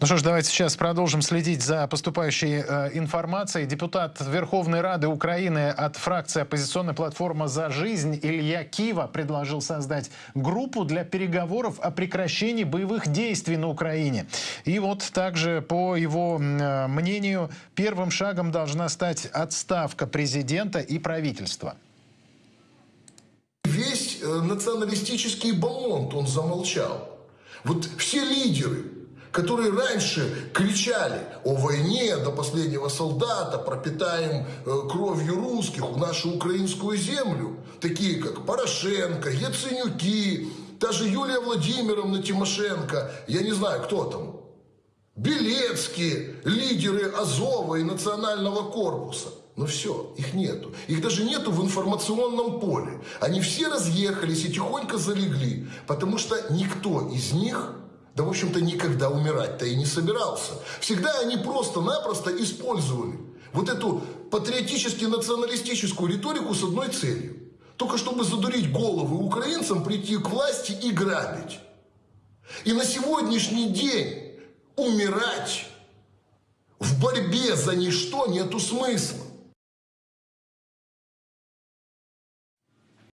Ну что ж, давайте сейчас продолжим следить за поступающей э, информацией. Депутат Верховной Рады Украины от фракции оппозиционной платформа «За жизнь» Илья Кива предложил создать группу для переговоров о прекращении боевых действий на Украине. И вот также, по его э, мнению, первым шагом должна стать отставка президента и правительства. Весь э, националистический бомонд он замолчал. Вот все лидеры, которые раньше кричали о войне до последнего солдата, пропитаем э, кровью русских нашу украинскую землю, такие как Порошенко, Яценюки, та же Юлия Владимировна Тимошенко, я не знаю, кто там, Белецкие, лидеры Азова и Национального корпуса. Но все, их нету. Их даже нету в информационном поле. Они все разъехались и тихонько залегли, потому что никто из них да, в общем-то, никогда умирать-то и не собирался. Всегда они просто-напросто использовали вот эту патриотически-националистическую риторику с одной целью. Только чтобы задурить головы украинцам, прийти к власти и грабить. И на сегодняшний день умирать в борьбе за ничто нету смысла.